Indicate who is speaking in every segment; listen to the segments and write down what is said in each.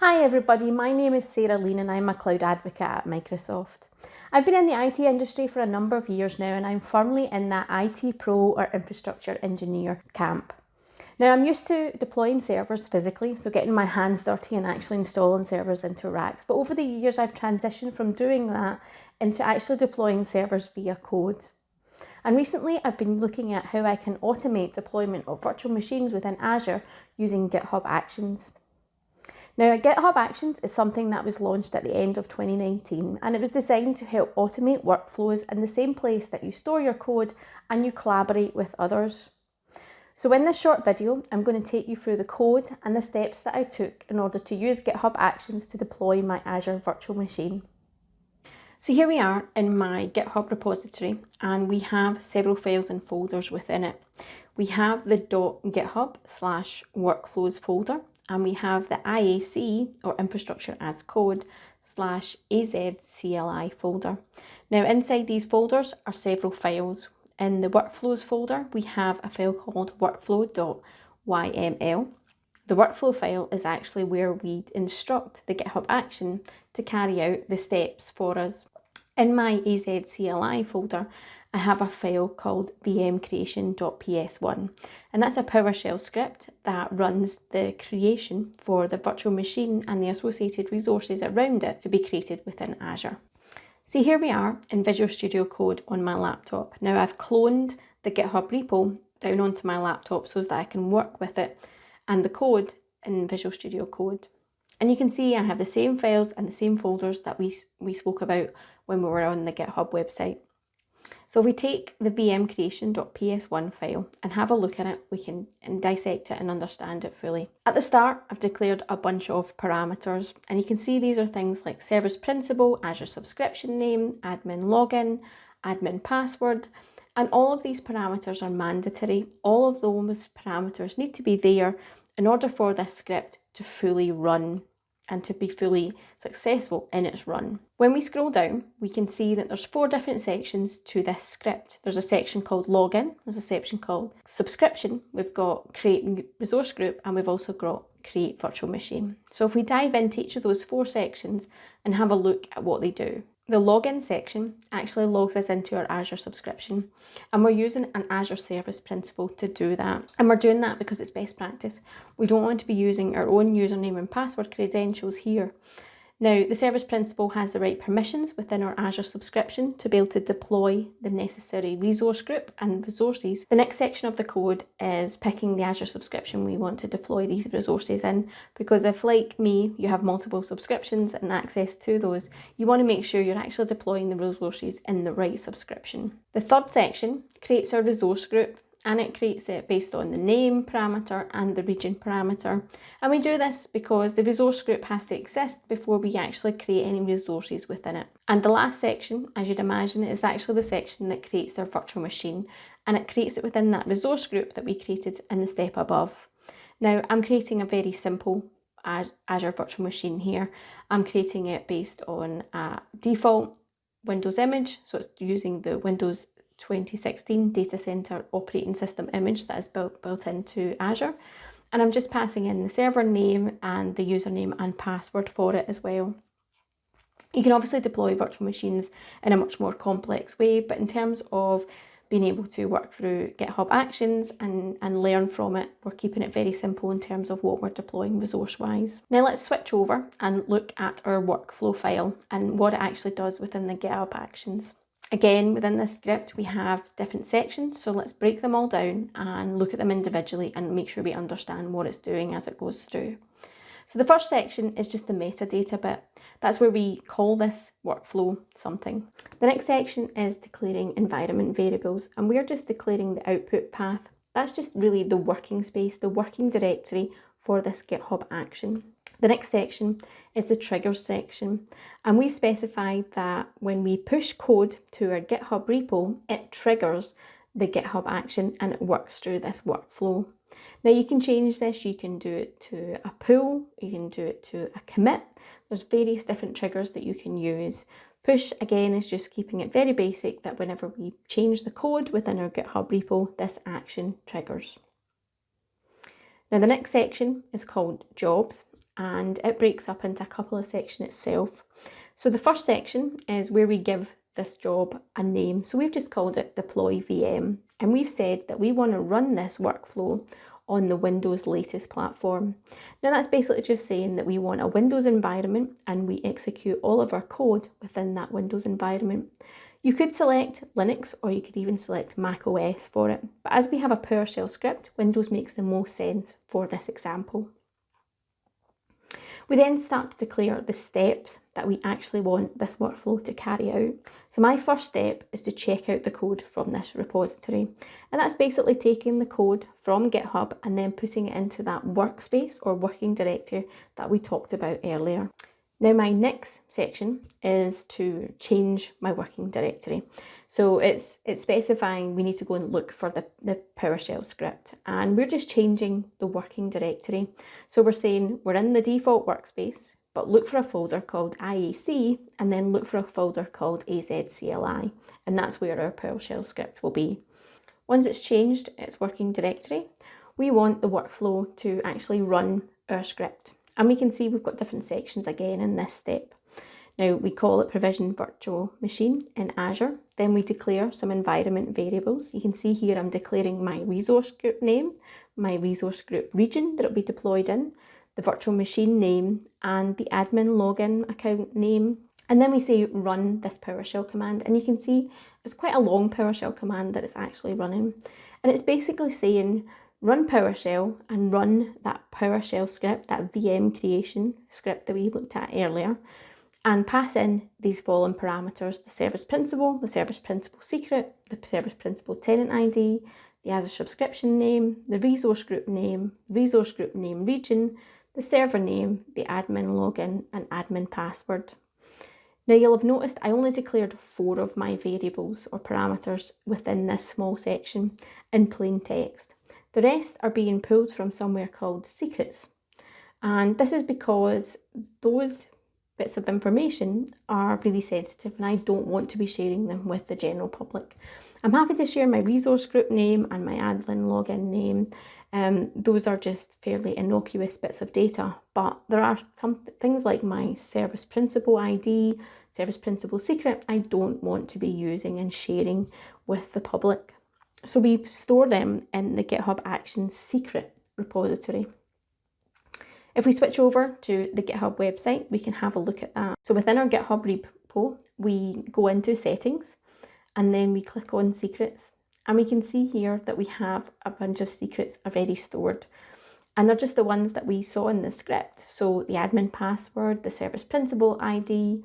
Speaker 1: Hi everybody, my name is Sarah Lean and I'm a cloud advocate at Microsoft. I've been in the IT industry for a number of years now and I'm firmly in that IT pro or infrastructure engineer camp. Now I'm used to deploying servers physically, so getting my hands dirty and actually installing servers into racks, but over the years I've transitioned from doing that into actually deploying servers via code. And recently I've been looking at how I can automate deployment of virtual machines within Azure using GitHub Actions. Now, GitHub Actions is something that was launched at the end of 2019 and it was designed to help automate workflows in the same place that you store your code and you collaborate with others. So in this short video, I'm going to take you through the code and the steps that I took in order to use GitHub Actions to deploy my Azure virtual machine. So here we are in my GitHub repository and we have several files and folders within it. We have the .github slash workflows folder and we have the IAC or infrastructure as code slash AZCLI folder. Now inside these folders are several files. In the workflows folder, we have a file called workflow.yml. The workflow file is actually where we instruct the GitHub action to carry out the steps for us. In my AZCLI folder, I have a file called vmcreation.ps1 and that's a PowerShell script that runs the creation for the virtual machine and the associated resources around it to be created within Azure. See here we are in Visual Studio Code on my laptop. Now I've cloned the GitHub repo down onto my laptop so that I can work with it and the code in Visual Studio Code. And you can see I have the same files and the same folders that we, we spoke about when we were on the GitHub website. So if we take the vmcreation.ps1 file and have a look at it, we can dissect it and understand it fully. At the start, I've declared a bunch of parameters and you can see these are things like service principal, Azure subscription name, admin login, admin password, and all of these parameters are mandatory. All of those parameters need to be there in order for this script to fully run and to be fully successful in its run. When we scroll down, we can see that there's four different sections to this script. There's a section called login, there's a section called subscription, we've got create resource group, and we've also got create virtual machine. So if we dive into each of those four sections and have a look at what they do. The login section actually logs us into our Azure subscription and we're using an Azure Service Principal to do that. And we're doing that because it's best practice. We don't want to be using our own username and password credentials here. Now, the Service Principal has the right permissions within our Azure subscription to be able to deploy the necessary resource group and resources. The next section of the code is picking the Azure subscription we want to deploy these resources in, because if, like me, you have multiple subscriptions and access to those, you want to make sure you're actually deploying the resources in the right subscription. The third section creates a resource group and it creates it based on the name parameter and the region parameter. And we do this because the resource group has to exist before we actually create any resources within it. And the last section, as you'd imagine, is actually the section that creates our virtual machine and it creates it within that resource group that we created in the step above. Now I'm creating a very simple Azure virtual machine here. I'm creating it based on a default Windows image, so it's using the Windows 2016 data center operating system image that is built, built into Azure. And I'm just passing in the server name and the username and password for it as well. You can obviously deploy virtual machines in a much more complex way, but in terms of being able to work through GitHub Actions and, and learn from it, we're keeping it very simple in terms of what we're deploying resource-wise. Now let's switch over and look at our workflow file and what it actually does within the GitHub Actions. Again, within this script, we have different sections, so let's break them all down and look at them individually and make sure we understand what it's doing as it goes through. So the first section is just the metadata bit. That's where we call this workflow something. The next section is declaring environment variables, and we're just declaring the output path. That's just really the working space, the working directory for this GitHub action. The next section is the triggers section and we've specified that when we push code to our GitHub repo, it triggers the GitHub action and it works through this workflow. Now you can change this, you can do it to a pull, you can do it to a commit. There's various different triggers that you can use. Push again is just keeping it very basic that whenever we change the code within our GitHub repo, this action triggers. Now the next section is called jobs and it breaks up into a couple of sections itself. So the first section is where we give this job a name. So we've just called it deploy VM and we've said that we want to run this workflow on the Windows latest platform. Now that's basically just saying that we want a Windows environment and we execute all of our code within that Windows environment. You could select Linux or you could even select Mac OS for it, but as we have a PowerShell script, Windows makes the most sense for this example. We then start to declare the steps that we actually want this workflow to carry out. So my first step is to check out the code from this repository. And that's basically taking the code from GitHub and then putting it into that workspace or working directory that we talked about earlier. Now my next section is to change my working directory. So it's it's specifying we need to go and look for the, the PowerShell script and we're just changing the working directory. So we're saying we're in the default workspace, but look for a folder called IAC and then look for a folder called AZCLI and that's where our PowerShell script will be. Once it's changed its working directory, we want the workflow to actually run our script. And we can see we've got different sections again in this step. Now we call it provision virtual machine in Azure. Then we declare some environment variables. You can see here I'm declaring my resource group name, my resource group region that it'll be deployed in, the virtual machine name and the admin login account name. And then we say run this PowerShell command and you can see it's quite a long PowerShell command that it's actually running. And it's basically saying run PowerShell and run that PowerShell script, that VM creation script that we looked at earlier, and pass in these following parameters, the service principal, the service principal secret, the service principal tenant ID, the Azure subscription name, the resource group name, resource group name region, the server name, the admin login and admin password. Now you'll have noticed I only declared four of my variables or parameters within this small section in plain text. The rest are being pulled from somewhere called secrets. And this is because those bits of information are really sensitive and I don't want to be sharing them with the general public. I'm happy to share my resource group name and my admin login name. Um, those are just fairly innocuous bits of data, but there are some things like my service principal ID, service principal secret, I don't want to be using and sharing with the public. So we store them in the GitHub Actions secret repository. If we switch over to the GitHub website, we can have a look at that. So within our GitHub repo, we go into settings and then we click on secrets and we can see here that we have a bunch of secrets already stored and they're just the ones that we saw in the script. So the admin password, the service principal ID,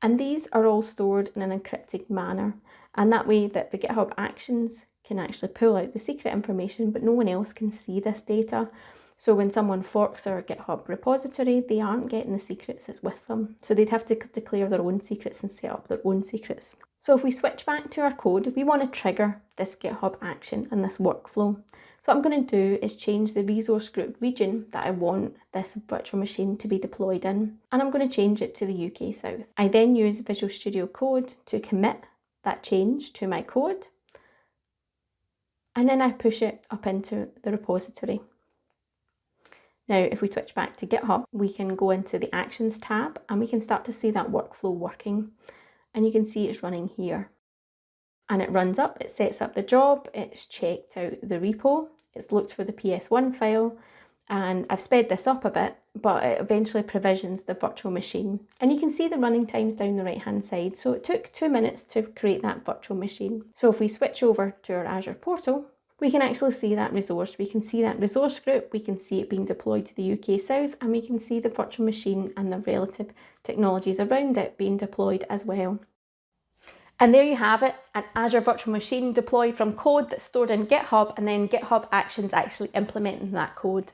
Speaker 1: and these are all stored in an encrypted manner. And that way that the GitHub Actions can actually pull out the secret information, but no one else can see this data. So when someone forks our GitHub repository, they aren't getting the secrets that's with them. So they'd have to declare their own secrets and set up their own secrets. So if we switch back to our code, we want to trigger this GitHub action and this workflow. So what I'm going to do is change the resource group region that I want this virtual machine to be deployed in. And I'm going to change it to the UK South. I then use Visual Studio Code to commit that change to my code and then I push it up into the repository. Now, if we switch back to GitHub, we can go into the Actions tab and we can start to see that workflow working. And you can see it's running here. And it runs up, it sets up the job, it's checked out the repo, it's looked for the PS1 file, and I've sped this up a bit, but it eventually provisions the virtual machine. And you can see the running times down the right hand side. So it took two minutes to create that virtual machine. So if we switch over to our Azure portal, we can actually see that resource. We can see that resource group, we can see it being deployed to the UK South, and we can see the virtual machine and the relative technologies around it being deployed as well. And there you have it, an Azure Virtual Machine deployed from code that's stored in GitHub and then GitHub Actions actually implementing that code.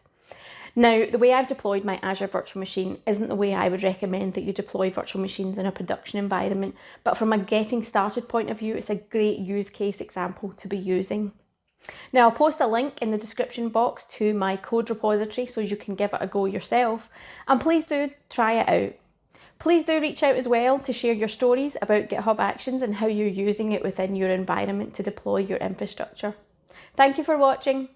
Speaker 1: Now, the way I've deployed my Azure Virtual Machine isn't the way I would recommend that you deploy virtual machines in a production environment, but from a getting started point of view, it's a great use case example to be using. Now I'll post a link in the description box to my code repository so you can give it a go yourself and please do try it out. Please do reach out as well to share your stories about GitHub Actions and how you're using it within your environment to deploy your infrastructure. Thank you for watching.